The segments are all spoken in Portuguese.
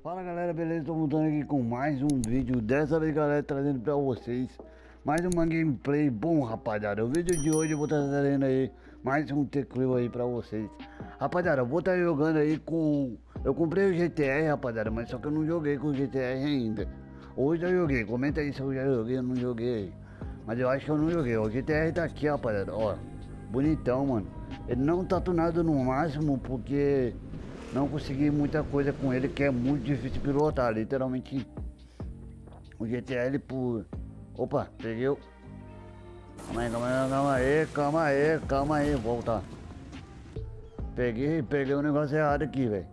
Fala galera, beleza? Tô voltando aqui com mais um vídeo. Dessa vez galera, trazendo pra vocês Mais uma gameplay. Bom rapaziada O vídeo de hoje eu vou estar trazendo aí Mais um teclado aí pra vocês. Rapaziada, eu vou estar jogando aí com Eu comprei o GTR rapaziada Mas só que eu não joguei com o GTR ainda. Hoje eu joguei, comenta aí se eu já joguei ou não joguei. Mas eu acho que eu não joguei. O GTR tá aqui rapaziada, ó. Bonitão mano. Ele não tá tunado no máximo porque não consegui muita coisa com ele, que é muito difícil pilotar, literalmente o GTL por... Opa, peguei. Calma aí, calma aí, calma aí, calma aí, calma aí, voltar. Peguei, peguei um negócio errado aqui, velho.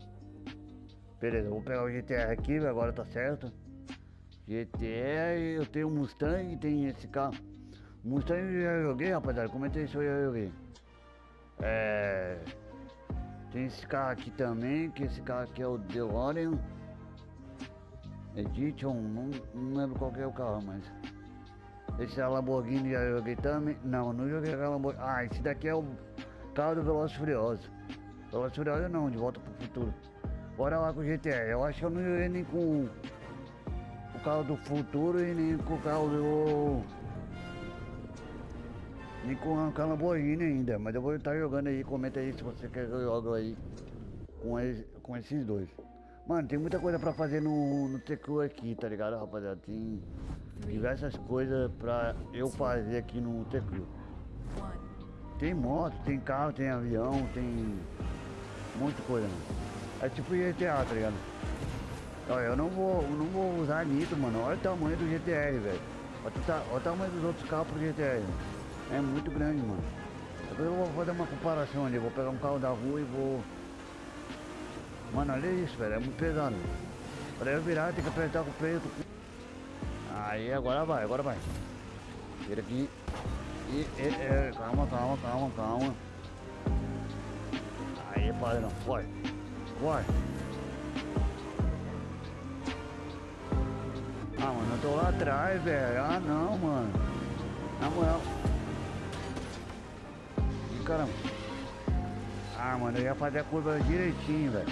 Beleza, vou pegar o GTR aqui, agora tá certo. GTR, eu tenho Mustang, tem esse carro. Mustang eu já joguei, rapaziada, comentei se eu já joguei. É... Tem esse carro aqui também, que esse carro aqui é o DeLorean Edition, não, não lembro qual é o carro, mas esse é Lamborghini já joguei também. Não, não joguei a Lamborghini. Ah, esse daqui é o carro do Velozes Furioso. Velozes Furioso não, de volta pro futuro. Bora lá com o GTR. Eu acho que eu não joguei nem com o carro do futuro e nem com o carro do nem com a Lamborghini ainda, mas eu vou estar jogando aí, comenta aí se você quer que eu jogue aí com, com esses dois. Mano, tem muita coisa pra fazer no, no TQ aqui, tá ligado, rapaziada? Tem diversas coisas pra eu fazer aqui no TQ. Tem moto, tem carro, tem avião, tem muita coisa, mano. É tipo GTA, tá ligado? Olha, eu não vou, eu não vou usar nitro, mano. Olha o tamanho do GTR, velho. Olha, olha, o tamanho dos outros carros pro GTR. É muito grande, mano. Eu vou fazer uma comparação ali, vou pegar um carro da rua e vou... Mano, olha isso, velho, é muito pesado. Pra eu virar, tem que apertar com o peito. Aí, agora vai, agora vai. Vira aqui. E, e, e, calma, calma, calma, calma. Aí, padrão, vai. Vai. Ah, mano, eu tô lá atrás, velho. Ah, não, mano. Na moral caramba. Ah, mano, eu ia fazer a curva direitinho, velho.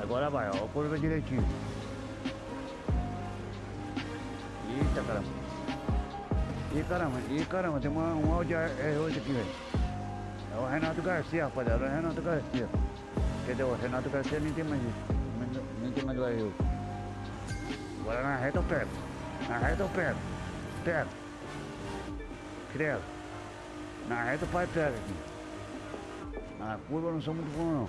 Agora vai, ó, a curva direitinho. Eita, caramba. Ih, caramba, ih, caramba, tem uma, um áudio R8 aqui, velho. É o Renato Garcia, rapaziada, é o Renato Garcia. Dizer, o Renato Garcia nem tem mais isso. Nem tem mais o R8. Agora na reta eu pego. Na reta eu pego. Pego. Credo. Na reta o pai pega aqui. Na curva eu não sou muito bom não.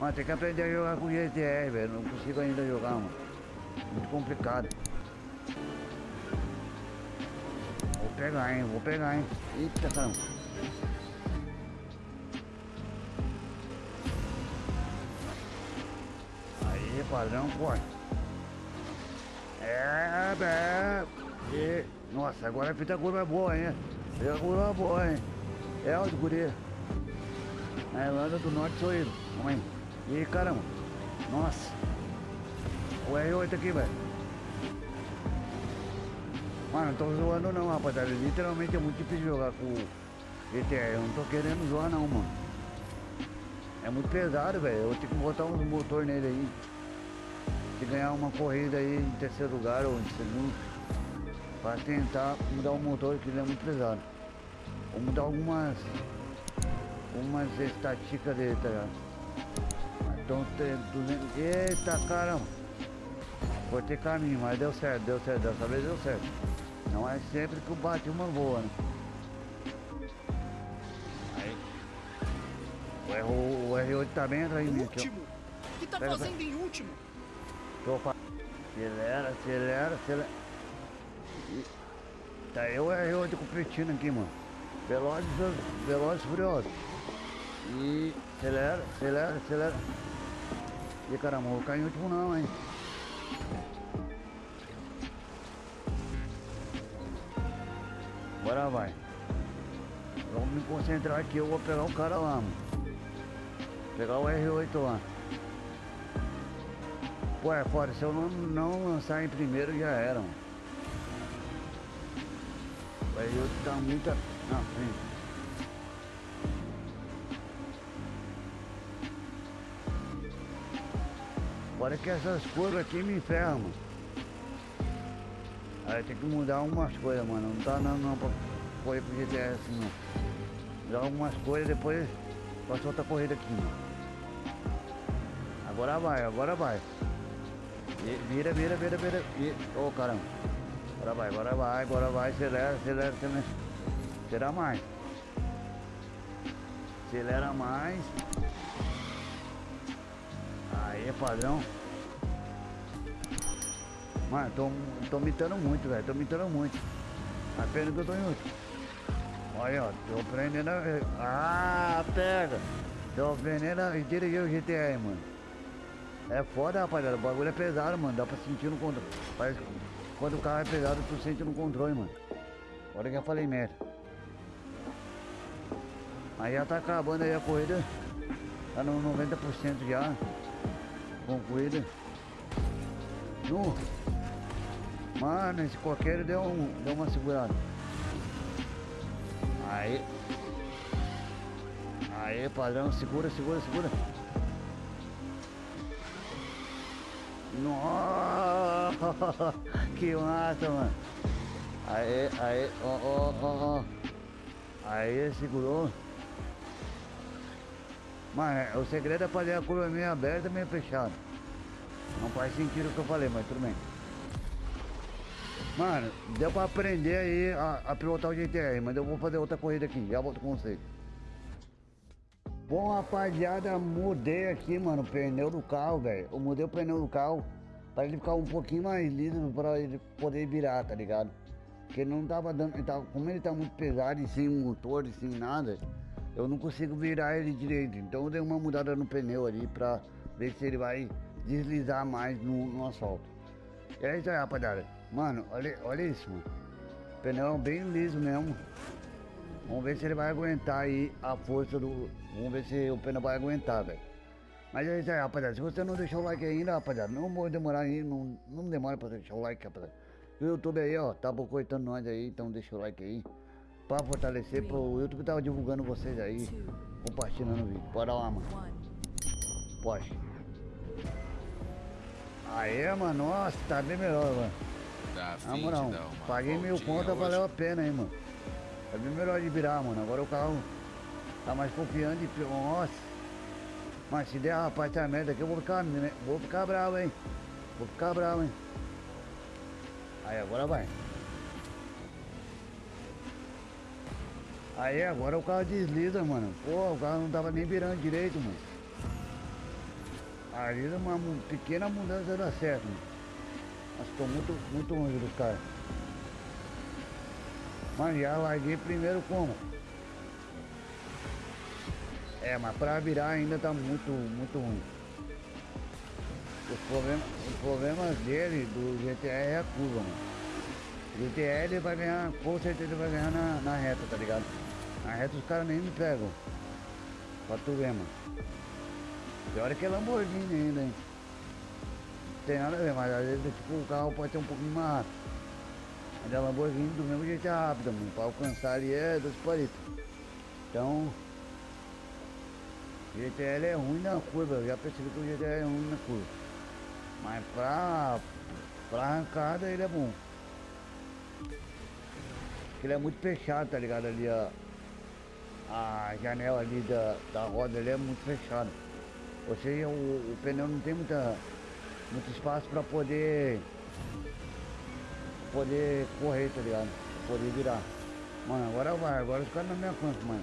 Mas tem que aprender a jogar com GTR, velho. Não consigo ainda jogar, mano. Muito complicado. Vou pegar, hein? Vou pegar, hein? Eita caramba. Aí, padrão, corre. É, é. E, nossa, agora a fita curva é boa, hein? Eu uma boa, hein? É o de guri. Na Irlanda do Norte sou. Calma aí. Ih, caramba. Nossa. O R8 aqui, velho. Mano, não tô zoando não, rapaziada. Literalmente é muito difícil jogar com GTR. Eu não tô querendo zoar não, mano. É muito pesado, velho. Eu tenho que botar um motor nele aí. Se ganhar uma corrida aí em terceiro lugar ou em segundo para tentar mudar o motor que ele é muito pesado. Vou mudar algumas algumas estatísticas dele, tá ligado? Então tem 200. Eita caramba! Cortei caminho, mas deu certo, deu certo, dessa vez deu certo. Não é sempre que o Batman voa, né? Aí. O, R, o R8 tá bem atrás de mim aqui, Último! O que tá Pera, fazendo em último? Tô Acelera, acelera, acelera. Tá eu é eu competindo aqui, mano. Velozes, velozes furiosos. E acelera, acelera, acelera. E caramba, vou cair em último não, hein. Bora vai. Vamos me concentrar aqui, eu vou pegar o cara lá, mano. Pegar o R8 lá. Pô, é foda, se eu não, não lançar em primeiro já era, mano. Aí eu tá muita na frente. Fora que essas curvas aqui me mano. Aí tem que mudar algumas coisas, mano. Não tá não, não pra correr pro GTS assim, não. Mudar algumas coisas, depois faço outra corrida aqui, mano. Agora vai, agora vai. Vira, vira, vira, vira. Ô oh, caramba. Agora vai, agora vai, agora vai, acelera, acelera, acelera. Acelera mais. Acelera mais. Aí, padrão. Mano, tô, tô mitando muito, velho. Tô mitando muito. Apenas que eu tô em último. Olha, ó, tô aprendendo a... Ah, pega! Tô aprendendo a dirigir o GTR, mano. É foda, rapaziada. O bagulho é pesado, mano. Dá pra sentir no controle. Parece que quando o carro é pesado, tu sente no controle, mano. Olha que eu falei merda. Aí já tá acabando aí a corrida. Tá no 90% já. Concluída. No. Mano, esse coqueiro deu, um, deu uma segurada. Aí. Aí, padrão, segura, segura, segura. Nossa, que massa, mano. Aí, aí, ó, ó, ó, ó. Aí, segurou. Mano, o segredo é fazer a curva meio aberta meio fechada. Não faz sentido o que eu falei, mas tudo bem. Mano, deu pra aprender aí a, a pilotar o GTR, mas eu vou fazer outra corrida aqui, já volto com vocês. Bom, rapaziada, mudei aqui, mano, o pneu do carro, velho. Eu mudei o pneu do carro para ele ficar um pouquinho mais liso, para ele poder virar, tá ligado? Porque não tava dando, ele tava, como ele tá muito pesado e sem motor e sem nada, eu não consigo virar ele direito. Então eu dei uma mudada no pneu ali pra ver se ele vai deslizar mais no, no asfalto. E é isso aí, rapaziada. Mano, olha, olha isso, mano. O pneu é bem liso mesmo. Vamos ver se ele vai aguentar aí a força do. Vamos ver se o pneu vai aguentar, velho. Mas é isso aí, rapaziada. Se você não deixou o like ainda, rapaziada, não vou demorar aí, não, não demora pra deixar o like, rapaziada. O YouTube aí, ó, tá bocoitando nós aí, então deixa o like aí. Pra fortalecer, pro YouTube tava divulgando vocês aí, compartilhando o vídeo. Bora lá, mano. Pode. Aê, mano, nossa, tá bem melhor, mano. Tá Na moral, paguei mil contas, valeu a pena, hein, mano. Tá bem melhor de virar, mano. Agora o carro tá mais confiante. Nossa. Mas se der, rapaz, essa merda aqui, eu vou ficar, né? vou ficar bravo, hein. Vou ficar bravo, hein. Aí, agora vai. Aí, agora o carro desliza, mano. Pô, o carro não tava nem virando direito, mano. Ali uma pequena mudança dá certo, mano. Mas tô muito, muito longe do cara. Mas já larguei primeiro como? É, mas pra virar ainda tá muito, muito ruim. Os problemas, os problemas dele, do GTR é a curva, mano. GTR ele vai ganhar, com certeza vai ganhar na, na reta, tá ligado? Na reta os caras nem me pegam. Pra tu ver, mano. Pior é que é Lamborghini ainda, hein? Não tem nada a ver, mas às vezes tipo, o carro pode ter um pouquinho mais rápido. Mas a Lamborghini do mesmo jeito é rápida, mano. Pra alcançar ali é dos palitos. Então. O GTL é ruim na curva, eu já percebi que o GTL é ruim na curva. Mas pra, pra arrancada ele é bom. Porque ele é muito fechado, tá ligado? Ali a, a janela ali da, da roda ali é muito fechada. Ou seja, o, o pneu não tem muita, muito espaço para poder poder correr, tá ligado? Poder virar. Mano, agora vai, agora os caras não me alcançam, mano.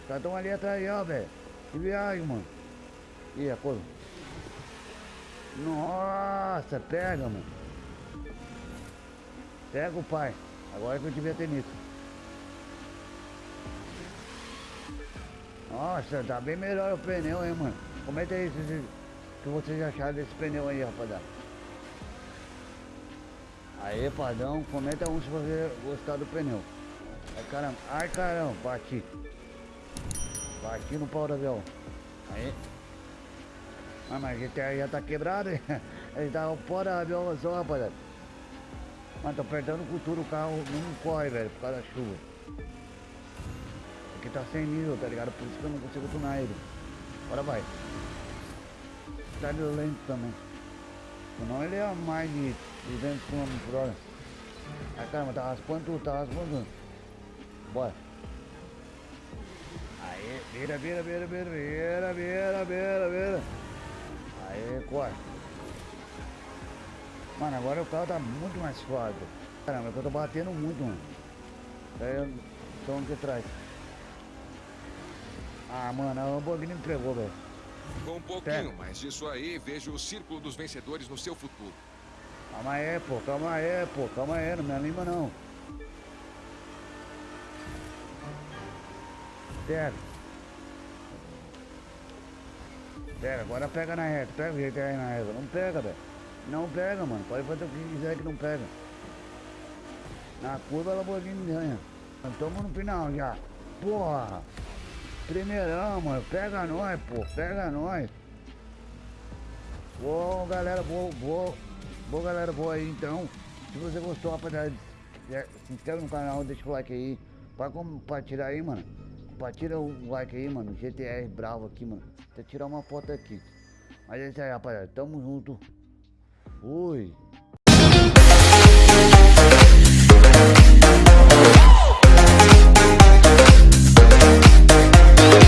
Os caras estão ali atrás, ó, velho. Que viagem, mano. Ih, a coisa. Nossa, pega, mano. Pega o pai. Agora que eu devia ter nisso. Nossa, tá bem melhor o pneu, hein, mano. Comenta aí se, se, se vocês acharam desse pneu aí, rapaziada. Aí, padrão, comenta um se você gostar do pneu. Ai, caramba, ai, caramba, bati. Bati no pau do avião. Aí. Ah, mas a gente já tá quebrado, hein? Ele tá o do avião só, rapaziada. Mas tô apertando com tudo, o carro não corre, velho, por causa da chuva. Aqui tá sem nível, tá ligado? Por isso que eu não consigo tunar ele. Bora vai. tá lento também. Senão ele é mais de 200 km por hora. Ai caramba, tá raspando tudo, tá raspando tudo. Bora. Aê, vira, vira, vira, vira, vira, vira, vira, vira. Aê, corre. Mano, agora o carro tá muito mais suave. Caramba, é eu tô batendo muito, mano. Aí eu tô aqui atrás. Ah, mano, a Lamborghini me entregou, velho. Com um pouquinho mais disso aí, vejo o círculo dos vencedores no seu futuro. Calma aí, pô, calma aí, pô, calma aí, não me anima não. Pega. Pega, agora pega na reta, pega o jeito aí na reta. Não pega, velho. Não pega, mano. Pode fazer o que quiser que não pega. Na curva a Lamborghini ganha. Nós Tamo no final já. Porra! Primeirão, mano. Pega nós, pô. Pega nós. Boa, galera. Boa, boa. Boa, galera. Boa aí, então. Se você gostou, rapaziada, é, se inscreve no canal, deixa o like aí. Pra compartilhar aí, mano. Compartilha o like aí, mano. GTR bravo aqui, mano. Até tirar uma foto aqui. Mas é isso aí, rapaziada. Tamo junto. Fui.